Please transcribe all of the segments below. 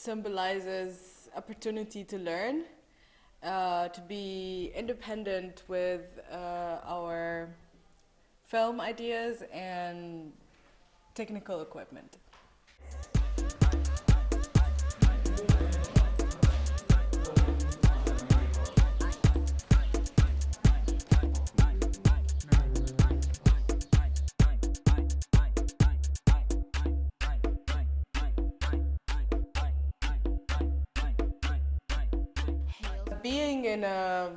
symbolizes opportunity to learn, uh, to be independent with uh, our film ideas and technical equipment. In a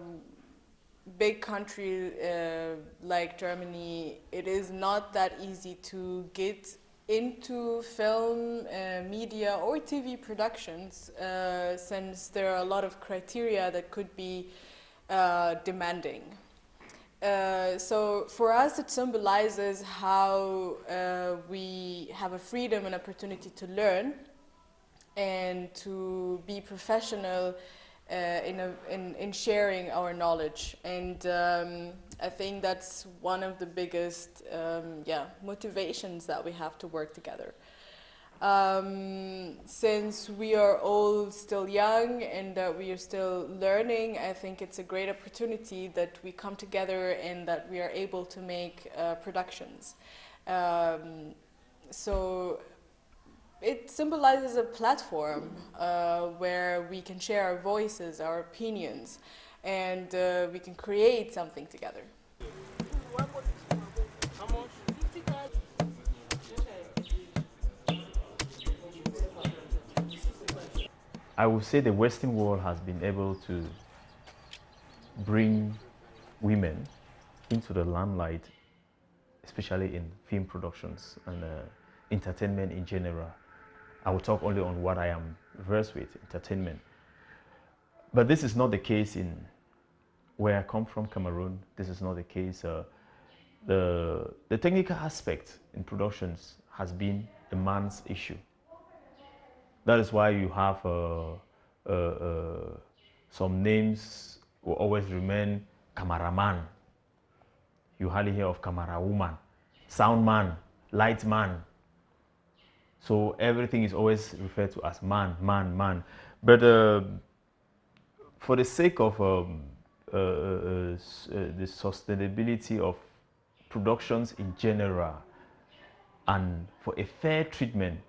big country uh, like Germany, it is not that easy to get into film, uh, media or TV productions uh, since there are a lot of criteria that could be uh, demanding. Uh, so for us it symbolizes how uh, we have a freedom and opportunity to learn and to be professional in, a, in, in, sharing our knowledge. And um, I think that's one of the biggest um, yeah, motivations that we have to work together. Um, since we are all still young and that we are still learning, I think it's a great opportunity that we come together and that we are able to make uh, productions. Um, so it symbolizes a platform uh, where we can share our voices, our opinions, and uh, we can create something together. I would say the Western world has been able to bring women into the limelight, especially in film productions and uh, entertainment in general. I will talk only on what I am versed with, entertainment. But this is not the case in where I come from, Cameroon. This is not the case. Uh, the, the technical aspect in productions has been a man's issue. That is why you have uh, uh, uh, some names will always remain cameraman. You hardly hear of camera woman, sound man, light man. So everything is always referred to as man, man, man. But uh, for the sake of um, uh, uh, the sustainability of productions in general and for a fair treatment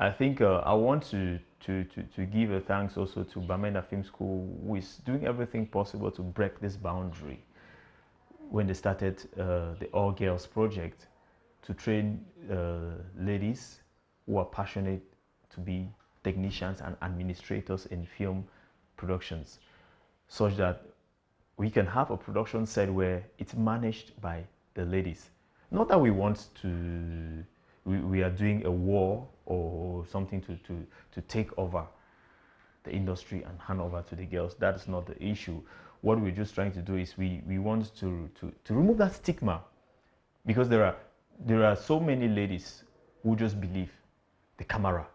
I think uh, I want to, to, to, to, give a thanks also to Bamenda Film School, who is doing everything possible to break this boundary when they started uh, the All Girls project to train uh, ladies who are passionate to be technicians and administrators in film productions, such that we can have a production set where it's managed by the ladies. Not that we want to we, we are doing a war or something to, to, to take over the industry and hand over to the girls. That's not the issue. What we're just trying to do is we, we want to, to, to remove that stigma because there are, there are so many ladies who just believe the camera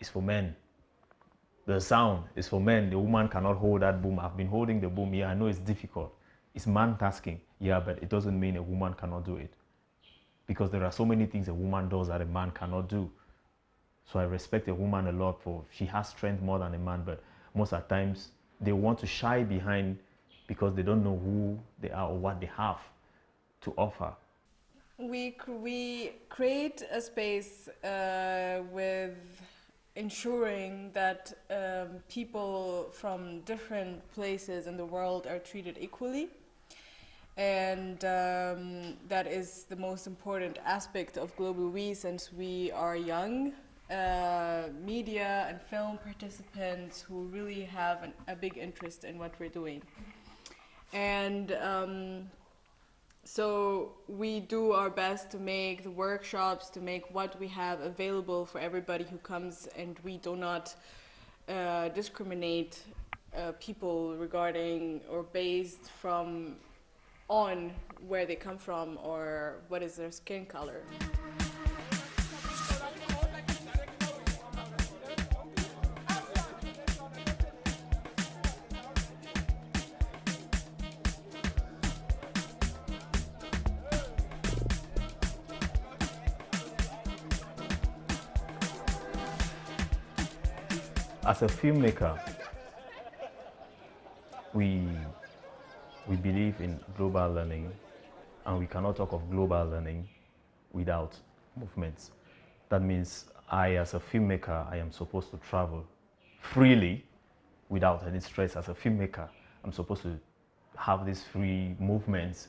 is for men. The sound is for men. The woman cannot hold that boom. I've been holding the boom. Yeah, I know it's difficult. It's man tasking. Yeah, but it doesn't mean a woman cannot do it because there are so many things a woman does that a man cannot do. So I respect a woman a lot for she has strength more than a man, but most of the times they want to shy behind because they don't know who they are or what they have to offer. We, we create a space uh, with ensuring that um, people from different places in the world are treated equally and um, that is the most important aspect of Global We since we are young uh, media and film participants who really have an, a big interest in what we're doing. And um, so we do our best to make the workshops, to make what we have available for everybody who comes and we do not uh, discriminate uh, people regarding or based from on where they come from or what is their skin color. As a filmmaker, we, we believe in global learning and we cannot talk of global learning without movements. That means I, as a filmmaker, I am supposed to travel freely without any stress. As a filmmaker, I'm supposed to have these free movements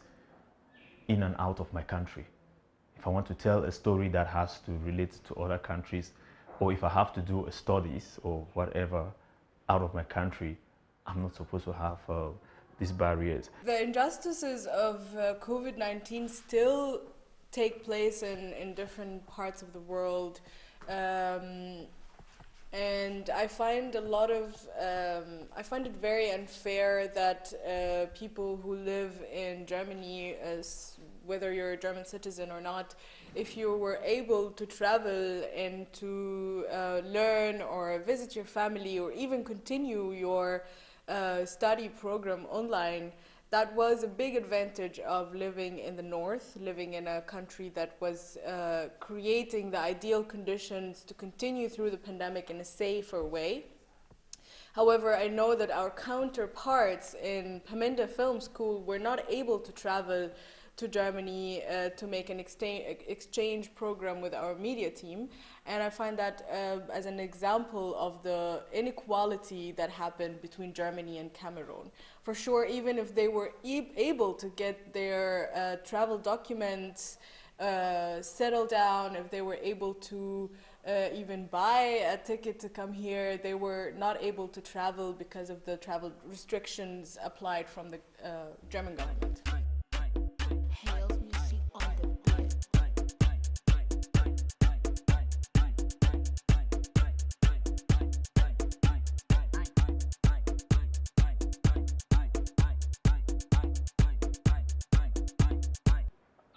in and out of my country. If I want to tell a story that has to relate to other countries, or if I have to do studies or whatever out of my country, I'm not supposed to have uh, these barriers. The injustices of uh, COVID-19 still take place in, in different parts of the world. Um, and I find a lot of, um, I find it very unfair that uh, people who live in Germany, as whether you're a German citizen or not, if you were able to travel and to uh, learn or visit your family or even continue your uh, study program online, that was a big advantage of living in the north, living in a country that was uh, creating the ideal conditions to continue through the pandemic in a safer way. However, I know that our counterparts in Bamenda Film School were not able to travel to Germany uh, to make an exchange, exchange program with our media team. And I find that uh, as an example of the inequality that happened between Germany and Cameroon. For sure, even if they were e able to get their uh, travel documents uh, settled down, if they were able to uh, even buy a ticket to come here, they were not able to travel because of the travel restrictions applied from the uh, German government.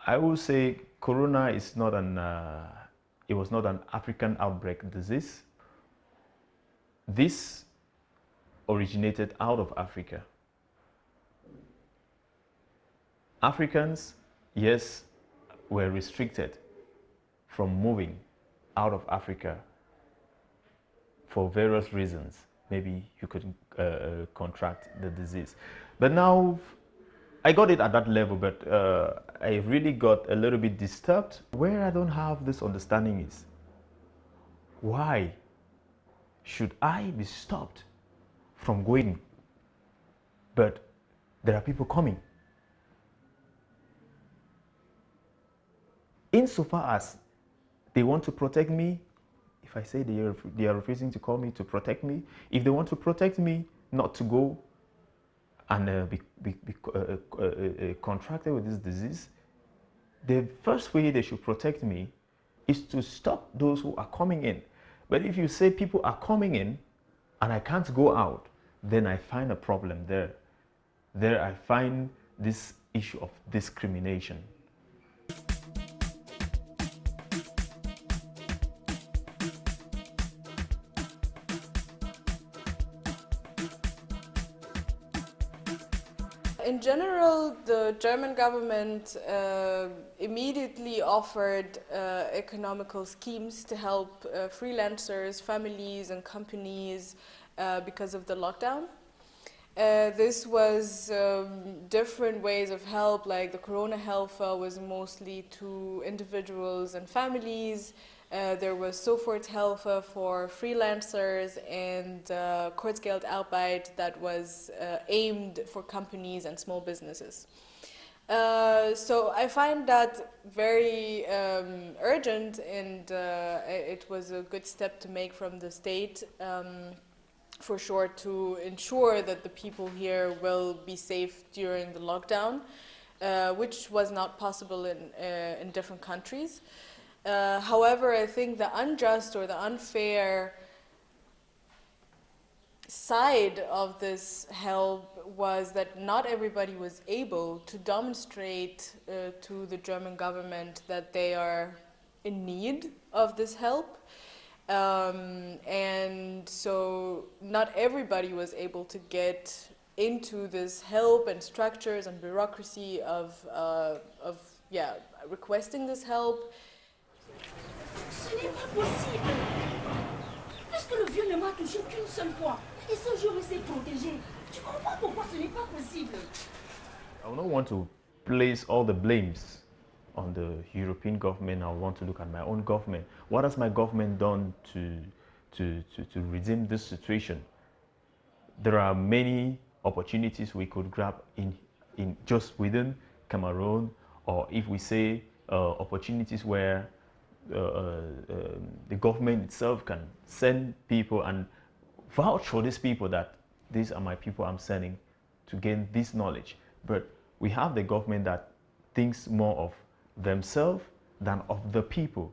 I will say Corona is not an, uh, it was not an African outbreak disease. This originated out of Africa. Africans, yes, were restricted from moving out of Africa for various reasons. Maybe you could uh contract the disease. But now I got it at that level, but uh, I really got a little bit disturbed. Where I don't have this understanding is, why should I be stopped from going, but there are people coming? Insofar as they want to protect me, if I say they are, they are refusing to call me to protect me, if they want to protect me not to go and uh, be, be, be uh, uh, contracted with this disease, the first way they should protect me is to stop those who are coming in. But if you say people are coming in and I can't go out, then I find a problem there. There I find this issue of discrimination. In general, the German government uh, immediately offered uh, economical schemes to help uh, freelancers, families and companies uh, because of the lockdown. Uh, this was um, different ways of help, like the Corona Helfer was mostly to individuals and families, uh, there was Soforthilfe for freelancers and uh, Kurzgeldarbeit that was uh, aimed for companies and small businesses. Uh, so I find that very um, urgent and uh, it was a good step to make from the state um, for sure to ensure that the people here will be safe during the lockdown, uh, which was not possible in, in different countries. Uh, however, I think the unjust or the unfair side of this help was that not everybody was able to demonstrate uh, to the German government that they are in need of this help. Um, and so not everybody was able to get into this help and structures and bureaucracy of, uh, of yeah, requesting this help Ce n'est pas possible. que le vieux ne m'a touché qu'une seule fois. Et ce jour, il s'est protégé. Tu comprends pourquoi ce n'est pas possible I don't want to place all the blames on the European government. I want to look at my own government. What has my government done to, to, to, to redeem this situation? There are many opportunities we could grab in, in just within Cameroon, or if we say uh, opportunities where Uh, uh, the government itself can send people and vouch for these people that these are my people I'm sending to gain this knowledge. But we have the government that thinks more of themselves than of the people.